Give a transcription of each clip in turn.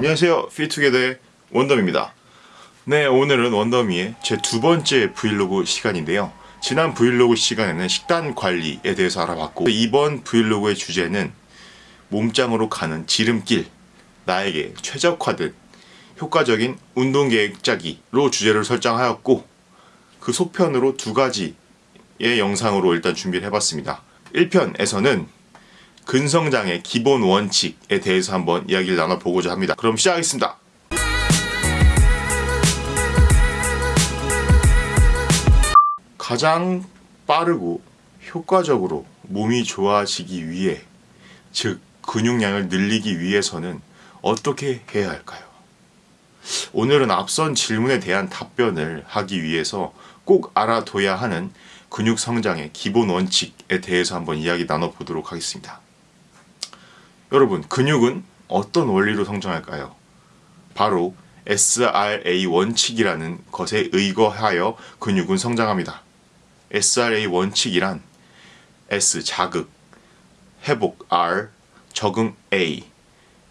안녕하세요. 피투게더의 원덤입니다. 네 오늘은 원더미의 제 두 번째 브이로그 시간인데요. 지난 브이로그 시간에는 식단 관리에 대해서 알아봤고 이번 브이로그의 주제는 몸짱으로 가는 지름길 나에게 최적화된 효과적인 운동 계획 짜기로 주제를 설정하였고 그 소편으로 두 가지의 영상으로 일단 준비를 해봤습니다. 1편에서는 근성장의 기본 원칙에 대해서 한번 이야기를 나눠보고자 합니다. 그럼 시작하겠습니다. 가장 빠르고 효과적으로 몸이 좋아지기 위해 즉 근육량을 늘리기 위해서는 어떻게 해야 할까요? 오늘은 앞선 질문에 대한 답변을 하기 위해서 꼭 알아둬야 하는 근육 성장의 기본 원칙에 대해서 한번 이야기 나눠보도록 하겠습니다. 여러분 근육은 어떤 원리로 성장할까요? 바로 SRA 원칙이라는 것에 의거하여 근육은 성장합니다. SRA 원칙이란 S 자극, 회복 R, 적응 A,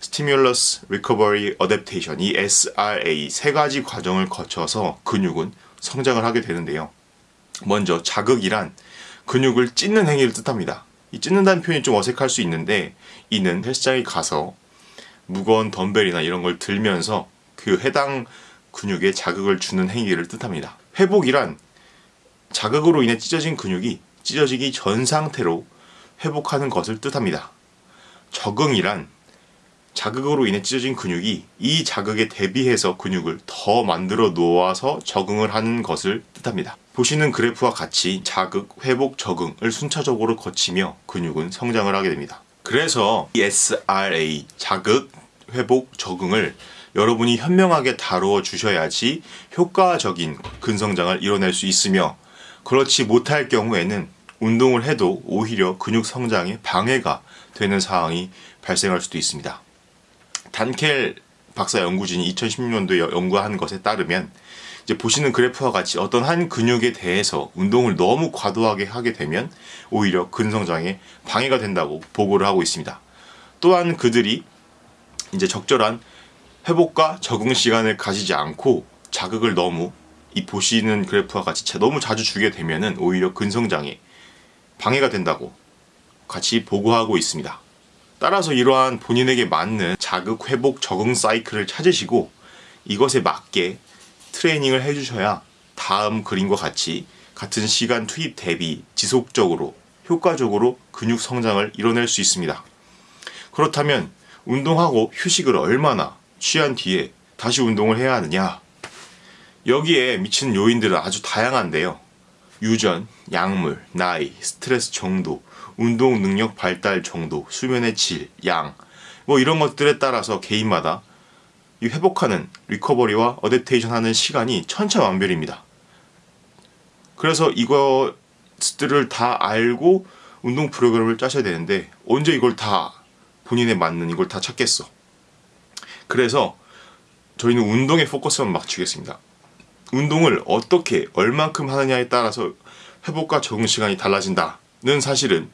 Stimulus, Recovery, Adaptation 이 SRA 세 가지 과정을 거쳐서 근육은 성장을 하게 되는데요. 먼저 자극이란 근육을 찢는 행위를 뜻합니다. 이 찢는다는 표현이 좀 어색할 수 있는데 이는 헬스장에 가서 무거운 덤벨이나 이런 걸 들면서 그 해당 근육에 자극을 주는 행위를 뜻합니다. 회복이란 자극으로 인해 찢어진 근육이 찢어지기 전 상태로 회복하는 것을 뜻합니다. 적응이란 자극으로 인해 찢어진 근육이 이 자극에 대비해서 근육을 더 만들어 놓아서 적응을 하는 것을 뜻합니다. 보시는 그래프와 같이 자극, 회복, 적응을 순차적으로 거치며 근육은 성장을 하게 됩니다. 그래서 SRA, 자극, 회복, 적응을 여러분이 현명하게 다루어 주셔야지 효과적인 근성장을 이뤄낼 수 있으며 그렇지 못할 경우에는 운동을 해도 오히려 근육 성장에 방해가 되는 상황이 발생할 수도 있습니다. 단켈 박사 연구진이 2016년도에 연구한 것에 따르면 이제 보시는 그래프와 같이 어떤 한 근육에 대해서 운동을 너무 과도하게 하게 되면 오히려 근성장에 방해가 된다고 보고를 하고 있습니다. 또한 그들이 이제 적절한 회복과 적응 시간을 가지지 않고 자극을 너무 이 보시는 그래프와 같이 너무 자주 주게 되면은 오히려 근성장에 방해가 된다고 같이 보고하고 있습니다. 따라서 이러한 본인에게 맞는 자극, 회복, 적응 사이클을 찾으시고 이것에 맞게 트레이닝을 해주셔야 다음 그림과 같이 같은 시간 투입 대비 지속적으로 효과적으로 근육 성장을 이뤄낼 수 있습니다. 그렇다면 운동하고 휴식을 얼마나 취한 뒤에 다시 운동을 해야 하느냐? 여기에 미치는 요인들은 아주 다양한데요. 유전, 약물, 나이, 스트레스 정도, 운동 능력 발달 정도, 수면의 질, 양, 뭐 이런 것들에 따라서 개인마다 이 회복하는 recovery와 adaptation 하는 시간이 천차만별입니다. 그래서 이것들을 다 알고 운동 프로그램을 짜셔야 되는데 언제 이걸 다 본인에 맞는 이걸 다 찾겠어. 그래서 저희는 운동에 포커스만 맞추겠습니다. 운동을 어떻게 얼만큼 하느냐에 따라서 회복과 적응 시간이 달라진다는 사실은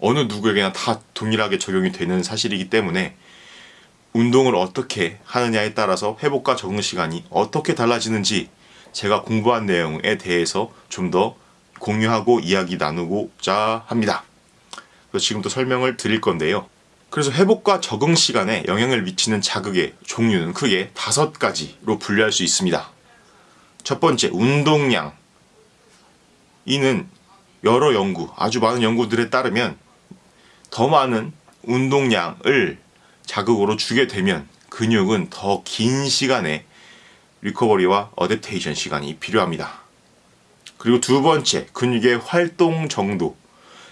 어느 누구에게나 다 동일하게 적용이 되는 사실이기 때문에 운동을 어떻게 하느냐에 따라서 회복과 적응 시간이 어떻게 달라지는지 제가 공부한 내용에 대해서 좀 더 공유하고 이야기 나누고자 합니다. 그래서 지금부터 설명을 드릴 건데요. 그래서 회복과 적응 시간에 영향을 미치는 자극의 종류는 크게 다섯 가지로 분류할 수 있습니다. 첫 번째, 운동량. 이는 여러 연구, 아주 많은 연구들에 따르면 더 많은 운동량을 자극으로 주게 되면 근육은 더 긴 시간의 리커버리와 어댑테이션 시간이 필요합니다. 그리고 두 번째, 근육의 활동 정도.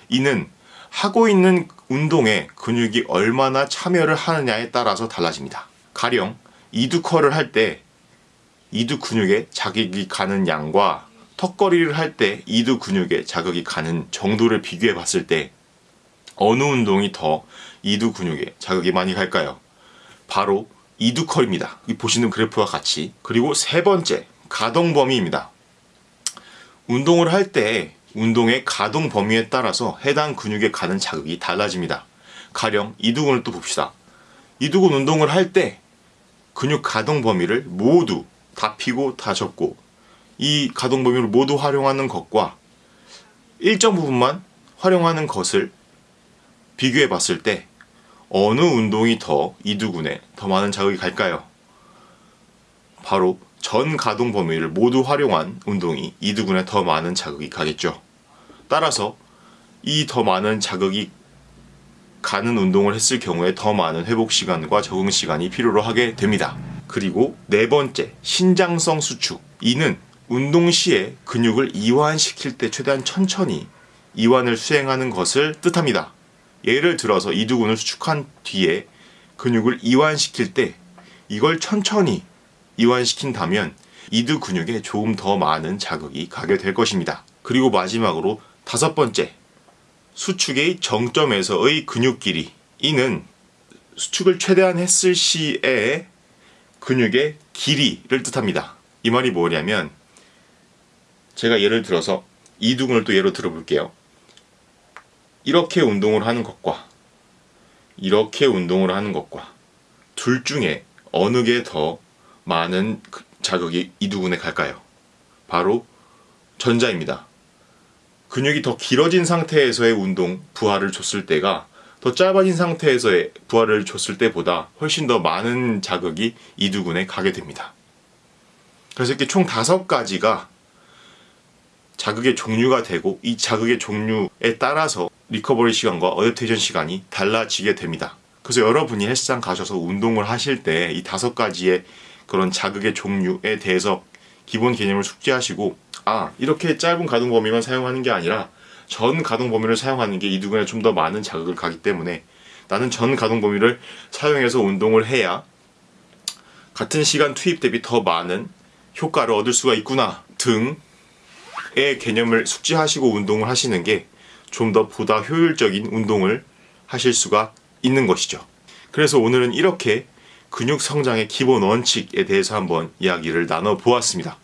이는 하고 있는 운동에 근육이 얼마나 참여를 하느냐에 따라서 달라집니다. 가령 이두커를 할 때 이두 근육에 자극이 가는 양과 턱걸이를 할 때 이두 근육에 자극이 가는 정도를 비교해 봤을 때 어느 운동이 더 이두 근육에 자극이 많이 갈까요? 바로 이두컬입니다. 보시는 그래프와 같이 그리고 세 번째 가동 범위입니다. 운동을 할 때 운동의 가동 범위에 따라서 해당 근육에 가는 자극이 달라집니다. 가령 이두근을 또 봅시다. 이두근 운동을 할 때 근육 가동 범위를 모두 다 피고 다 접고 이 가동 범위를 모두 활용하는 것과 일정 부분만 활용하는 것을 비교해 봤을 때 어느 운동이 더 이두근에 더 많은 자극이 갈까요? 바로 전 가동 범위를 모두 활용한 운동이 이두근에 더 많은 자극이 가겠죠. 따라서 이 더 많은 자극이 가는 운동을 했을 경우에 더 많은 회복 시간과 적응 시간이 필요로 하게 됩니다. 그리고 네 번째, 신장성 수축. 이는 운동 시에 근육을 이완시킬 때 최대한 천천히 이완을 수행하는 것을 뜻합니다. 예를 들어서 이두근을 수축한 뒤에 근육을 이완시킬 때 이걸 천천히 이완시킨다면 이두 근육에 조금 더 많은 자극이 가게 될 것입니다. 그리고 마지막으로 다섯 번째, 수축의 정점에서의 근육 길이. 이는 수축을 최대한 했을 시에 근육의 길이를 뜻합니다. 이 말이 뭐냐면 제가 예를 들어서 이두근을 또 예로 들어볼게요. 이렇게 운동을 하는 것과 이렇게 운동을 하는 것과 둘 중에 어느 게 더 많은 그 자극이 이두근에 갈까요? 바로 전자입니다. 근육이 더 길어진 상태에서의 운동 부하를 줬을 때가 더 짧아진 상태에서의 부하를 줬을 때보다 훨씬 더 많은 자극이 이두근에 가게 됩니다. 그래서 이렇게 총 다섯 가지가 자극의 종류가 되고 이 자극의 종류에 따라서 recovery 시간과 adaptation 시간이 달라지게 됩니다. 그래서 여러분이 헬스장 가셔서 운동을 하실 때 이 다섯 가지의 그런 자극의 종류에 대해서 기본 개념을 숙지하시고 아 이렇게 짧은 가동 범위만 사용하는 게 아니라 전 가동 범위를 사용하는 게 이두근에 좀 더 많은 자극을 가기 때문에 나는 전 가동 범위를 사용해서 운동을 해야 같은 시간 투입 대비 더 많은 효과를 얻을 수가 있구나 등의 개념을 숙지하시고 운동을 하시는 게 좀 더 보다 효율적인 운동을 하실 수가 있는 것이죠. 그래서 오늘은 이렇게 근육 성장의 기본 원칙에 대해서 한번 이야기를 나눠 보았습니다.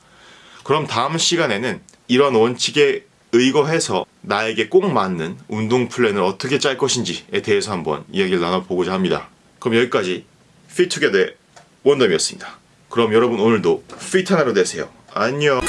그럼 다음 시간에는 이런 원칙에 의거해서 나에게 꼭 맞는 운동 플랜을 어떻게 짤 것인지에 대해서 한번 이야기를 나눠보고자 합니다. 그럼 여기까지 피투게더의 원덤이었습니다. 그럼 여러분 오늘도 피트 하나로 되세요. 안녕.